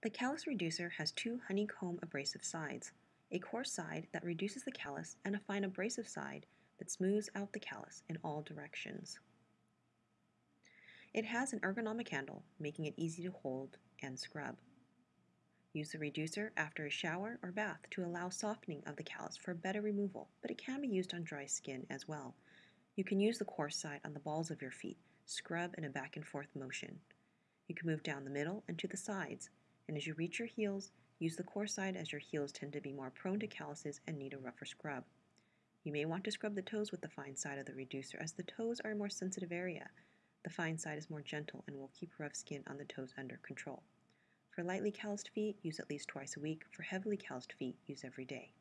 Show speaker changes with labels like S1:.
S1: The callus reducer has two honeycomb abrasive sides, a coarse side that reduces the callus and a fine abrasive side that smooths out the callus in all directions. It has an ergonomic handle, making it easy to hold and scrub. Use the reducer after a shower or bath to allow softening of the callus for better removal, but it can be used on dry skin as well. You can use the coarse side on the balls of your feet, scrub in a back and forth motion. You can move down the middle and to the sides, and as you reach your heels, use the coarse side as your heels tend to be more prone to calluses and need a rougher scrub. You may want to scrub the toes with the fine side of the reducer as the toes are a more sensitive area. The fine side is more gentle and will keep rough skin on the toes under control. For lightly calloused feet, use at least twice a week. For heavily calloused feet, use every day.